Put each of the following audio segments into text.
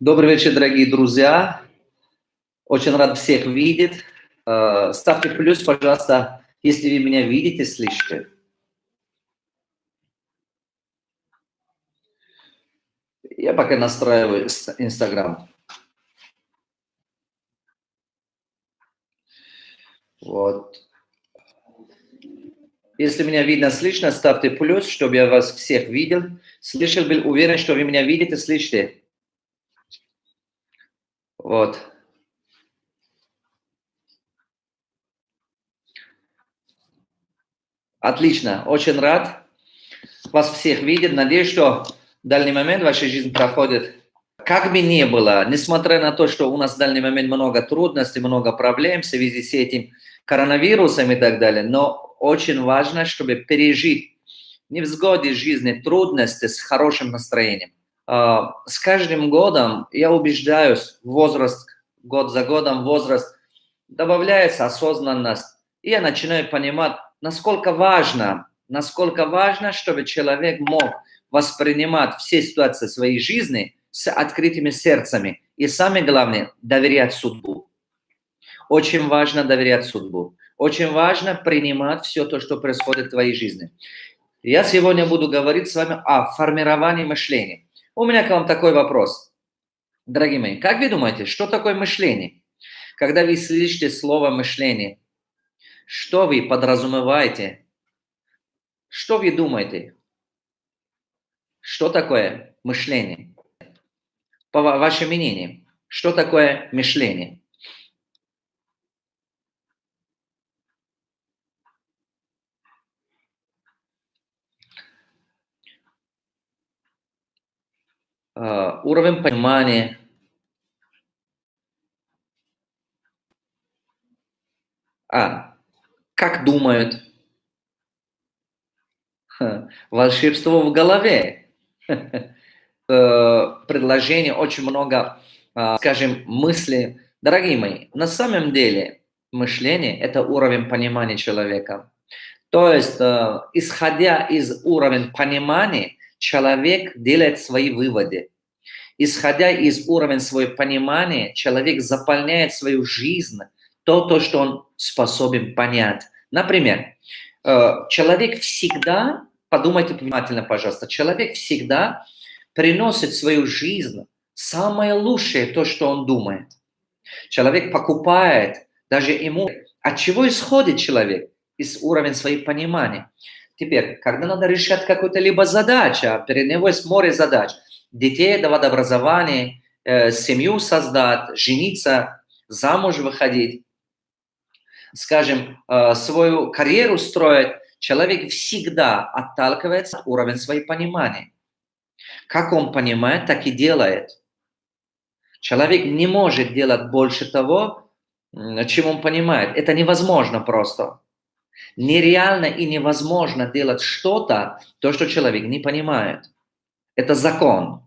Добрый вечер, дорогие друзья. Очень рад всех видеть. Э, ставьте плюс, пожалуйста, если вы меня видите, слышите. Я пока настраиваю Инстаграм. Вот. Если меня видно, слышно, ставьте плюс, чтобы я вас всех видел. Слышал, был уверен, что вы меня видите, слышите. Вот. Отлично, очень рад вас всех видеть. Надеюсь, что в дальний момент ваша жизнь проходит как бы ни было, несмотря на то, что у нас в дальний момент много трудностей, много проблем в связи с этим коронавирусом и так далее, но очень важно, чтобы пережить невзгоды жизни, трудности с хорошим настроением. А, с каждым годом, я убеждаюсь, возраст, год за годом возраст, добавляется осознанность, и я начинаю понимать, насколько важно, насколько важно, чтобы человек мог воспринимать все ситуации своей жизни с открытыми сердцами. И самое главное, доверять судьбу. Очень важно доверять судьбу. Очень важно принимать все то, что происходит в твоей жизни. Я сегодня буду говорить с вами о формировании мышления. У меня к вам такой вопрос. Дорогие мои, как вы думаете, что такое мышление? Когда вы слышите слово мышление, что вы подразумеваете? Что вы думаете? Что такое мышление? По вашему мнению, что такое мышление? Уровень понимания, а, как думают, волшебство в голове, предложение, очень много, скажем, мыслей. Дорогие мои, на самом деле мышление – это уровень понимания человека. То есть, исходя из уровня понимания, человек делает свои выводы. Исходя из уровня своего понимания, человек заполняет свою жизнь то, то, что он способен понять. Например, э, человек всегда, подумайте внимательно, пожалуйста, человек всегда приносит в свою жизнь самое лучшее, то, что он думает. Человек покупает, даже ему... От чего исходит человек? Из уровня своего понимания. Теперь, когда надо решать какую-то либо задачу, а перед него есть море задач, детей давать образование, э, семью создать, жениться, замуж выходить, скажем, э, свою карьеру строить, человек всегда отталкивается от уровня своего понимания. Как он понимает, так и делает. Человек не может делать больше того, чем он понимает. Это невозможно просто. Нереально и невозможно делать что-то, то, что человек не понимает. Это закон.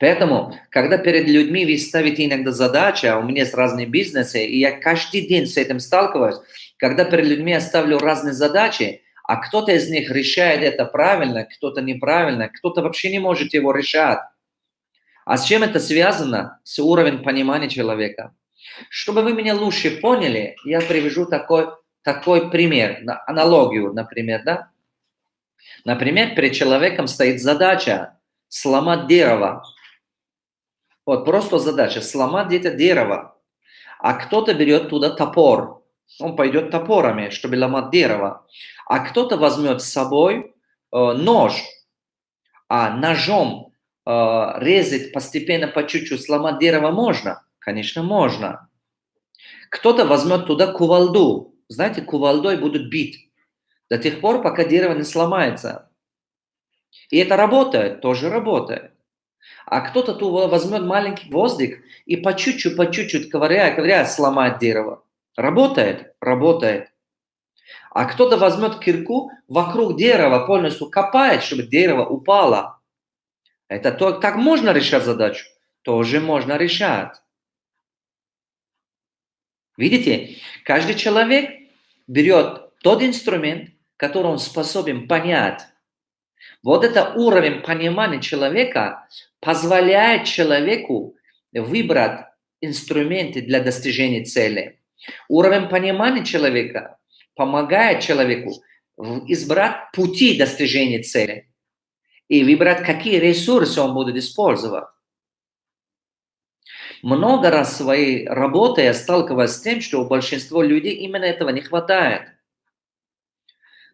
Поэтому, когда перед людьми вы ставите иногда задачи, а у меня есть разные бизнесы, и я каждый день с этим сталкиваюсь, когда перед людьми я ставлю разные задачи, а кто-то из них решает это правильно, кто-то неправильно, кто-то вообще не может его решать. А с чем это связано? С уровнем понимания человека. Чтобы вы меня лучше поняли, я привяжу такой такой пример, аналогию, например, да? Например, перед человеком стоит задача сломать дерево. Вот просто задача сломать это дерево. А кто-то берет туда топор. Он пойдет топорами, чтобы ломать дерево. А кто-то возьмет с собой э, нож. А ножом э, резать постепенно по чуть-чуть, сломать дерево можно? Конечно, можно. Кто-то возьмет туда кувалду, знаете, кувалдой будут бить до тех пор, пока дерево не сломается. И это работает, тоже работает. А кто-то тут возьмет маленький гвоздик и по чуть-чуть, по чуть-чуть, ковыряя, ковыряя, сломает дерево. Работает? Работает. А кто-то возьмет кирку, вокруг дерева полностью копает, чтобы дерево упало. Это то, так можно решать задачу? Тоже можно решать. Видите, каждый человек берет тот инструмент, который он способен понять. Вот это уровень понимания человека позволяет человеку выбрать инструменты для достижения цели. Уровень понимания человека помогает человеку избрать пути достижения цели и выбрать, какие ресурсы он будет использовать. Много раз в своей работе я сталкиваюсь с тем, что у большинства людей именно этого не хватает.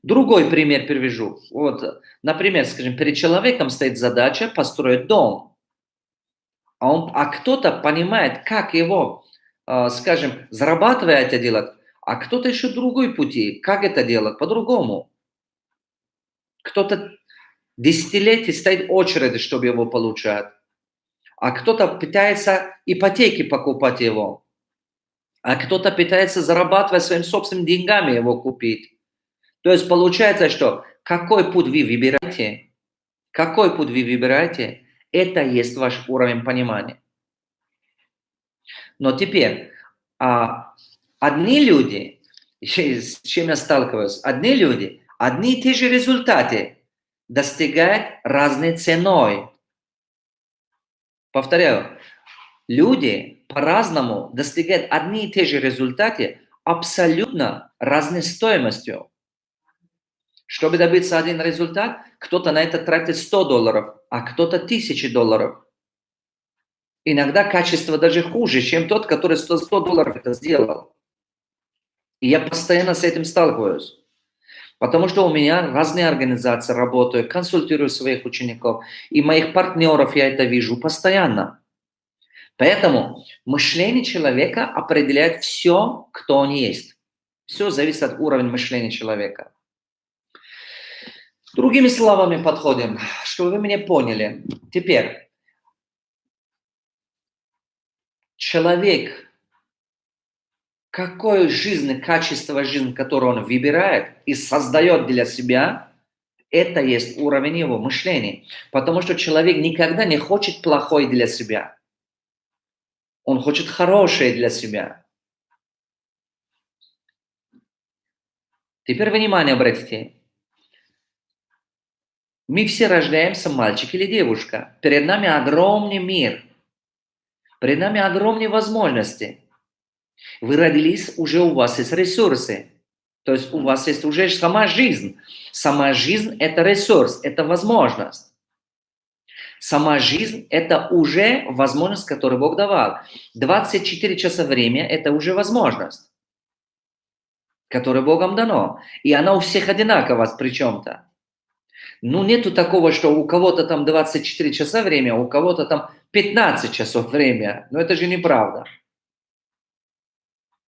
Другой пример привяжу. Вот, например, скажем, перед человеком стоит задача построить дом. А, он, а кто-то понимает, как его, э, скажем, зарабатывая это делать, а кто-то еще другой пути, как это делать по-другому. Кто-то десятилетий стоит в очереди, чтобы его получать, а кто-то пытается ипотеки покупать его, а кто-то пытается зарабатывать своими собственными деньгами его купить. То есть получается, что какой путь вы выбираете, какой путь вы выбираете, это есть ваш уровень понимания. Но теперь, а, одни люди, с чем я сталкиваюсь, одни люди, одни и те же результаты достигают разной ценой. Повторяю, люди по-разному достигают одни и те же результаты абсолютно разной стоимостью. Чтобы добиться один результат, кто-то на это тратит 100 долларов, а кто-то 1000 долларов. Иногда качество даже хуже, чем тот, который 100, 100 долларов это сделал. И я постоянно с этим сталкиваюсь. Потому что у меня разные организации работают, консультирую своих учеников, и моих партнеров я это вижу постоянно. Поэтому мышление человека определяет все, кто он есть. Все зависит от уровня мышления человека. Другими словами подходим, чтобы вы меня поняли. Теперь, человек, какое жизнь, качество жизни, которое он выбирает и создает для себя, это есть уровень его мышления. Потому что человек никогда не хочет плохое для себя. Он хочет хорошее для себя. Теперь внимание обратите. Мы все рождаемся, мальчик или девушка. Перед нами огромный мир. Перед нами огромные возможности. Вы родились, уже у вас есть ресурсы. То есть у вас есть уже сама жизнь. Сама жизнь – это ресурс, это возможность. Сама жизнь – это уже возможность, которую Бог давал. 24 часа время – это уже возможность, которая Богом дано. И она у всех одинакова при чем-то. Ну, нету такого, что у кого-то там 24 часа время, а у кого-то там 15 часов время. Но это же неправда.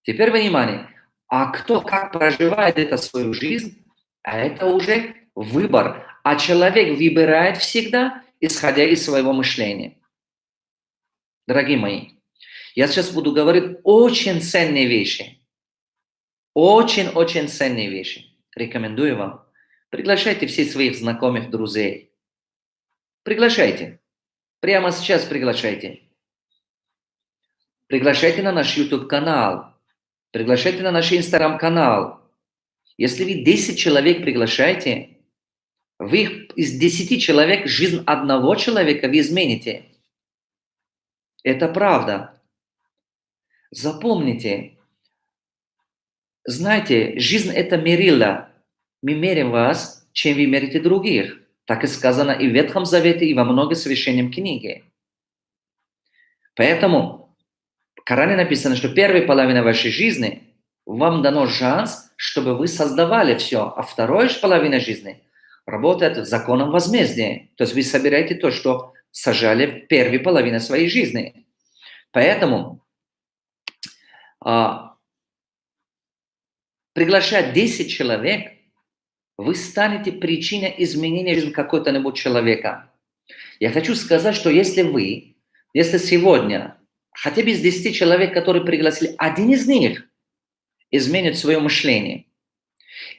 Теперь внимание. А кто как проживает это свою жизнь, а это уже выбор. А человек выбирает всегда, исходя из своего мышления. Дорогие мои, я сейчас буду говорить очень ценные вещи. Очень-очень ценные вещи. Рекомендую вам Приглашайте всех своих знакомых, друзей. Приглашайте. Прямо сейчас приглашайте. Приглашайте на наш YouTube-канал. Приглашайте на наш Instagram-канал. Если вы 10 человек приглашаете, вы из 10 человек жизнь одного человека вы измените. Это правда. Запомните. Знаете, жизнь – это мерило мы мерим вас, чем вы мерите других. Так и сказано и в Ветхом Завете, и во многих священном книге. Поэтому в Коране написано, что первая половина вашей жизни вам дано шанс, чтобы вы создавали все, а вторая половина жизни работает законом возмездия. То есть вы собираете то, что сажали в первой половине своей жизни. Поэтому а, приглашать 10 человек – вы станете причиной изменения жизни какого-то человека. Я хочу сказать, что если вы, если сегодня хотя бы из 10 человек, которые пригласили, один из них изменит свое мышление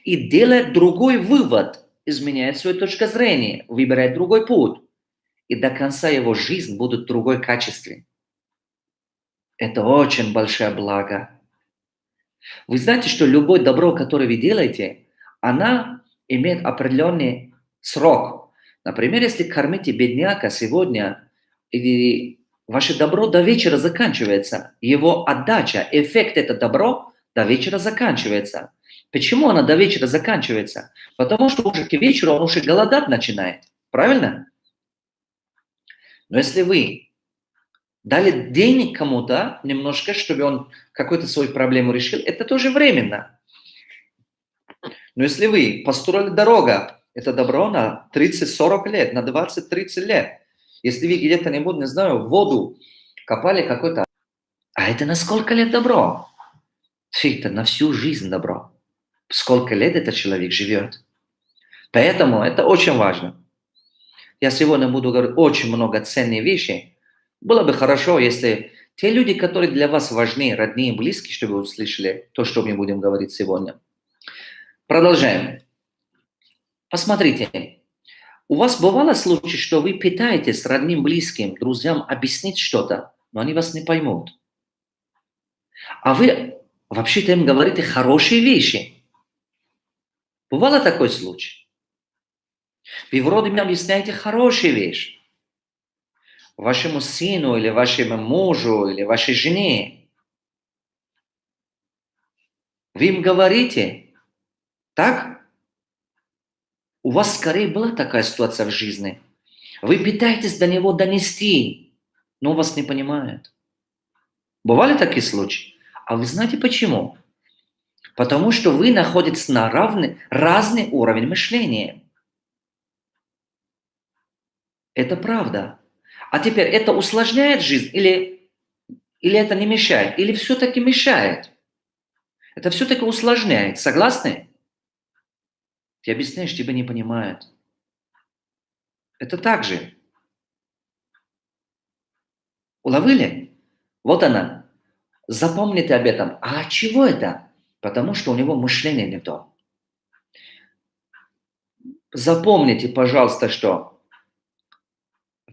и делает другой вывод, изменяет свою точку зрения, выбирает другой путь, и до конца его жизни будут в другой качестве. Это очень большое благо. Вы знаете, что любое добро, которое вы делаете, она имеет определенный срок. Например, если кормите бедняка сегодня, и ваше добро до вечера заканчивается, его отдача, эффект это добро до вечера заканчивается. Почему она до вечера заканчивается? Потому что уже к вечеру он уже голодать начинает. Правильно? Но если вы дали денег кому-то немножко, чтобы он какую-то свою проблему решил, это тоже временно. Но если вы построили дорогу, это добро на 30-40 лет, на 20-30 лет. Если вы где-то, не буду, не знаю, воду копали какой-то... А это на сколько лет добро? Это на всю жизнь добро. Сколько лет этот человек живет. Поэтому это очень важно. Я сегодня буду говорить очень много ценных вещей. Было бы хорошо, если те люди, которые для вас важны, родные, близкие, чтобы вы услышали то, что мы будем говорить сегодня. Продолжаем. Посмотрите, у вас бывало случай, что вы пытаетесь родным, близким, друзьям объяснить что-то, но они вас не поймут. А вы вообще-то им говорите хорошие вещи. Бывало такой случай? Вы вроде бы объясняете хорошие вещи. Вашему сыну или вашему мужу или вашей жене. Вы им говорите, так? У вас скорее была такая ситуация в жизни. Вы пытаетесь до него донести, но вас не понимает. Бывали такие случаи? А вы знаете почему? Потому что вы находитесь на равный, разный уровень мышления. Это правда. А теперь это усложняет жизнь или, или это не мешает? Или все-таки мешает? Это все-таки усложняет. Согласны? Ты объясняешь, тебя не понимают. Это так же. Уловили? Вот она. Запомните об этом. А чего это? Потому что у него мышление не то. Запомните, пожалуйста, что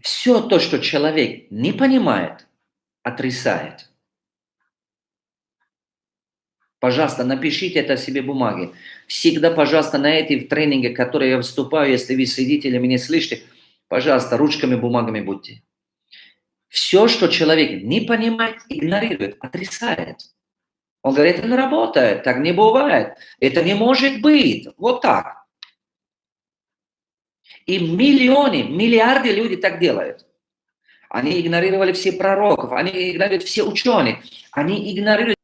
все то, что человек не понимает, отрицает. Пожалуйста, напишите это себе бумаги. Всегда, пожалуйста, на эти тренинги, которые я выступаю, если вы сидите или меня слышите, пожалуйста, ручками, бумагами будьте. Все, что человек не понимает, игнорирует, отрицает. Он говорит, это не работает, так не бывает, это не может быть. Вот так. И миллионы, миллиарды людей так делают. Они игнорировали все пророков, они игнорируют все ученые, они игнорируют